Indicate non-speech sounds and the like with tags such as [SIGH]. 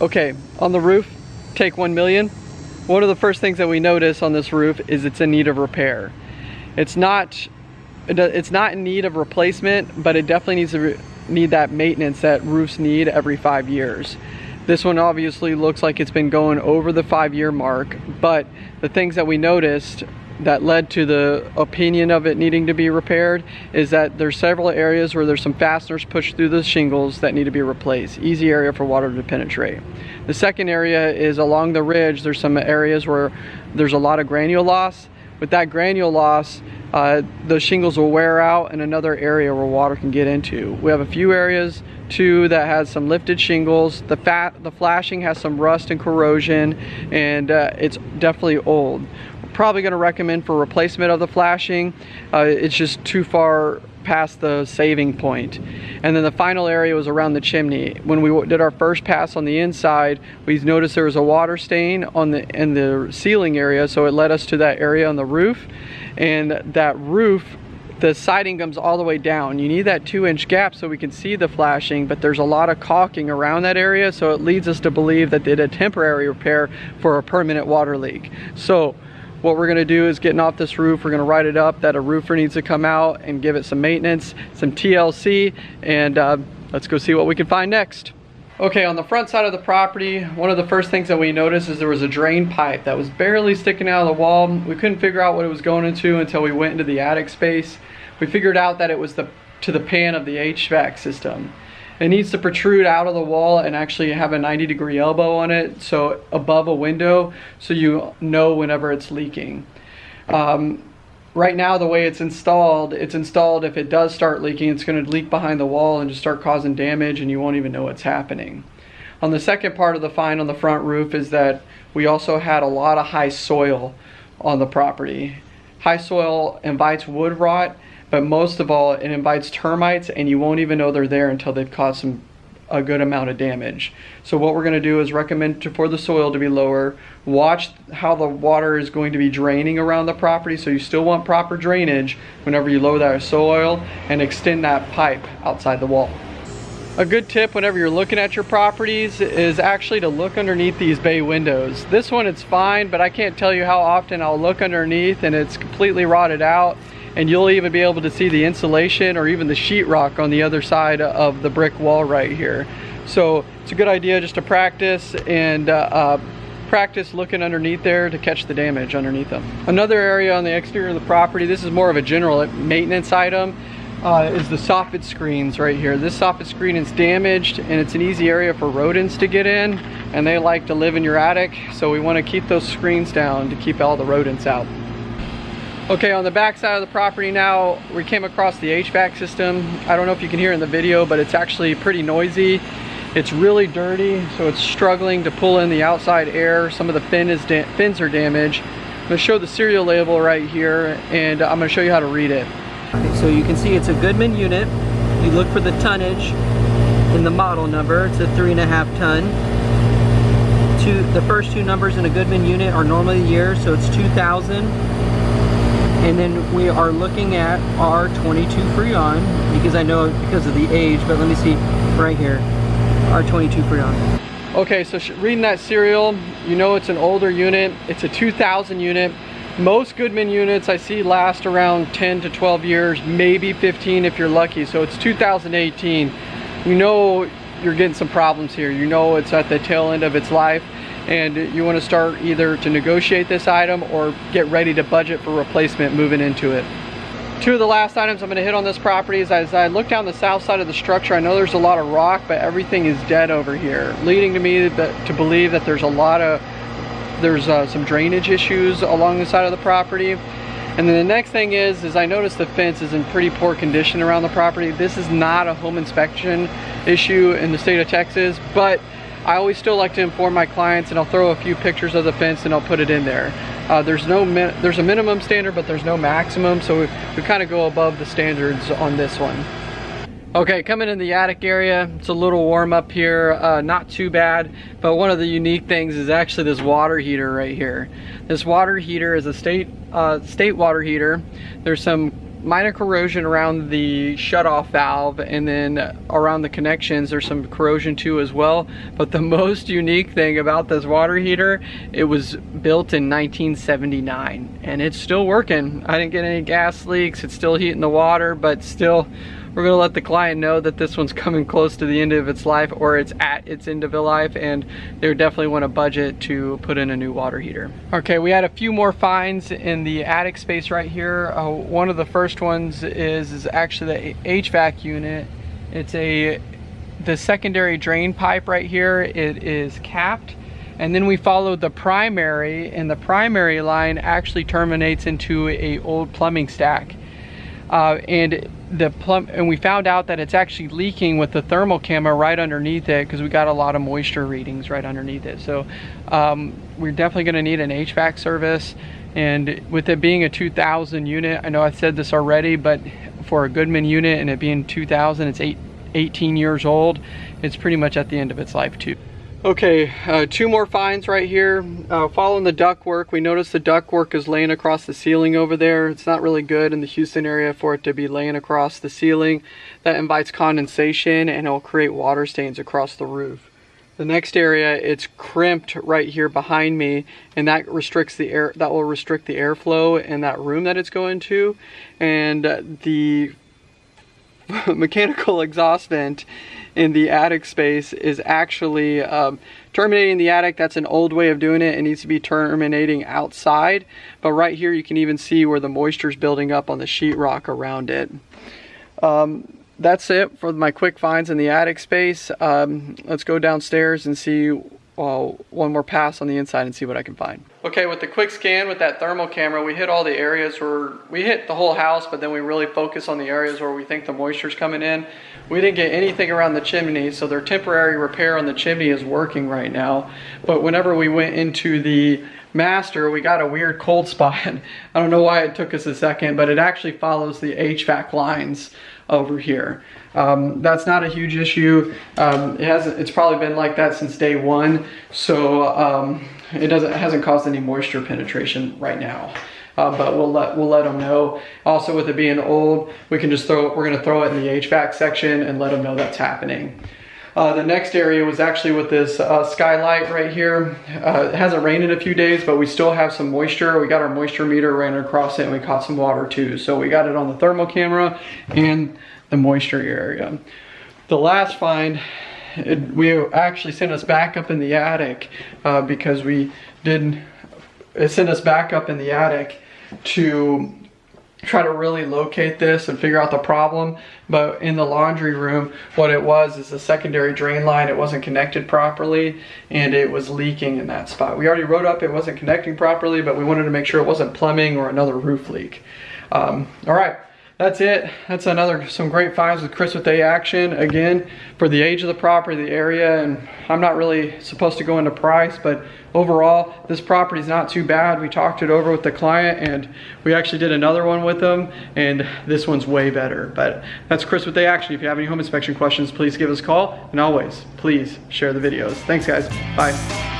Okay, on the roof, take 1 million. One of the first things that we notice on this roof is it's in need of repair. It's not, it's not in need of replacement, but it definitely needs to need that maintenance that roofs need every five years. This one obviously looks like it's been going over the five year mark, but the things that we noticed that led to the opinion of it needing to be repaired is that there's several areas where there's some fasteners pushed through the shingles that need to be replaced. Easy area for water to penetrate. The second area is along the ridge, there's some areas where there's a lot of granule loss. With that granule loss, uh, the shingles will wear out in another area where water can get into. We have a few areas too that has some lifted shingles. The fat, the flashing has some rust and corrosion and uh, it's definitely old. We're probably gonna recommend for replacement of the flashing. Uh, it's just too far past the saving point. And then the final area was around the chimney. When we did our first pass on the inside, we noticed there was a water stain on the in the ceiling area, so it led us to that area on the roof. And that roof, the siding comes all the way down. You need that two inch gap so we can see the flashing, but there's a lot of caulking around that area, so it leads us to believe that they did a temporary repair for a permanent water leak. So what we're gonna do is getting off this roof, we're gonna write it up that a roofer needs to come out and give it some maintenance, some TLC, and uh, let's go see what we can find next. Okay, on the front side of the property, one of the first things that we noticed is there was a drain pipe that was barely sticking out of the wall. We couldn't figure out what it was going into until we went into the attic space. We figured out that it was the to the pan of the HVAC system. It needs to protrude out of the wall and actually have a 90 degree elbow on it, so above a window, so you know whenever it's leaking. Um, right now, the way it's installed, it's installed if it does start leaking, it's gonna leak behind the wall and just start causing damage and you won't even know what's happening. On the second part of the find on the front roof is that we also had a lot of high soil on the property. High soil invites wood rot but most of all, it invites termites and you won't even know they're there until they've caused some a good amount of damage. So what we're gonna do is recommend to, for the soil to be lower, watch how the water is going to be draining around the property so you still want proper drainage whenever you lower that soil and extend that pipe outside the wall. A good tip whenever you're looking at your properties is actually to look underneath these bay windows. This one it's fine, but I can't tell you how often I'll look underneath and it's completely rotted out and you'll even be able to see the insulation or even the sheetrock on the other side of the brick wall right here. So it's a good idea just to practice and uh, uh, practice looking underneath there to catch the damage underneath them. Another area on the exterior of the property, this is more of a general maintenance item, uh, is the soffit screens right here. This soffit screen is damaged and it's an easy area for rodents to get in and they like to live in your attic. So we wanna keep those screens down to keep all the rodents out. Okay, on the back side of the property now, we came across the HVAC system. I don't know if you can hear in the video, but it's actually pretty noisy. It's really dirty, so it's struggling to pull in the outside air. Some of the fin is fins are damaged. I'm gonna show the serial label right here, and I'm gonna show you how to read it. Okay, so you can see it's a Goodman unit. You look for the tonnage in the model number. It's a three and a half ton. Two, the first two numbers in a Goodman unit are normally the year, so it's 2000. And then we are looking at our 22 Freon because I know because of the age, but let me see right here, R-22 Freon. Okay, so reading that serial, you know it's an older unit. It's a 2000 unit. Most Goodman units I see last around 10 to 12 years, maybe 15 if you're lucky. So it's 2018. You know you're getting some problems here. You know it's at the tail end of its life and you want to start either to negotiate this item or get ready to budget for replacement moving into it. Two of the last items I'm going to hit on this property is as I look down the south side of the structure, I know there's a lot of rock, but everything is dead over here, leading to me to believe that there's a lot of, there's uh, some drainage issues along the side of the property. And then the next thing is, is I noticed the fence is in pretty poor condition around the property. This is not a home inspection issue in the state of Texas, but I always still like to inform my clients and I'll throw a few pictures of the fence and I'll put it in there. Uh, there's no there's a minimum standard but there's no maximum so we, we kind of go above the standards on this one. Okay, coming in the attic area, it's a little warm up here, uh, not too bad, but one of the unique things is actually this water heater right here. This water heater is a state, uh, state water heater. There's some minor corrosion around the shutoff valve and then around the connections there's some corrosion too as well. But the [LAUGHS] most unique thing about this water heater, it was built in 1979 and it's still working. I didn't get any gas leaks, it's still heating the water, but still we're gonna let the client know that this one's coming close to the end of its life or it's at its end of its life and they definitely want a budget to put in a new water heater. Okay, we had a few more finds in the attic space right here. Uh, one of the first ones is, is actually the HVAC unit. It's a the secondary drain pipe right here, it is capped and then we followed the primary and the primary line actually terminates into a old plumbing stack. Uh, and the plumb and we found out that it's actually leaking with the thermal camera right underneath it because we got a lot of moisture readings right underneath it. So um, we're definitely going to need an HVAC service. And with it being a 2000 unit, I know I said this already, but for a Goodman unit and it being 2000, it's eight, 18 years old. It's pretty much at the end of its life too. Okay, uh, two more finds right here. Uh, following the duct work, we noticed the duct work is laying across the ceiling over there. It's not really good in the Houston area for it to be laying across the ceiling. That invites condensation and it'll create water stains across the roof. The next area, it's crimped right here behind me and that restricts the air, that will restrict the airflow in that room that it's going to. And the [LAUGHS] mechanical exhaust vent in the attic space is actually um, terminating the attic. That's an old way of doing it. It needs to be terminating outside. But right here you can even see where the moisture is building up on the sheetrock around it. Um, that's it for my quick finds in the attic space. Um, let's go downstairs and see uh, one more pass on the inside and see what I can find. Okay, with the quick scan with that thermal camera, we hit all the areas where, we hit the whole house, but then we really focus on the areas where we think the moisture's coming in. We didn't get anything around the chimney, so their temporary repair on the chimney is working right now. But whenever we went into the master, we got a weird cold [LAUGHS] spot. I don't know why it took us a second, but it actually follows the HVAC lines over here. Um, that's not a huge issue. Um, it hasn't. It's probably been like that since day one, so um, it doesn't hasn't caused any moisture penetration right now. Uh, but we'll let we'll let them know. Also, with it being old, we can just throw. We're gonna throw it in the HVAC section and let them know that's happening. Uh, the next area was actually with this uh, skylight right here. Uh, it hasn't rained in a few days, but we still have some moisture. We got our moisture meter ran across it and we caught some water too. So we got it on the thermal camera and the moisture area. The last find, it, we actually sent us back up in the attic uh, because we did, it sent us back up in the attic to try to really locate this and figure out the problem. But in the laundry room, what it was is a secondary drain line. It wasn't connected properly and it was leaking in that spot. We already wrote up it wasn't connecting properly, but we wanted to make sure it wasn't plumbing or another roof leak. Um, all right that's it. That's another some great finds with Chris with A Action. Again, for the age of the property, the area, and I'm not really supposed to go into price, but overall, this property is not too bad. We talked it over with the client, and we actually did another one with them, and this one's way better. But that's Chris with A Action. If you have any home inspection questions, please give us a call, and always, please share the videos. Thanks, guys. Bye.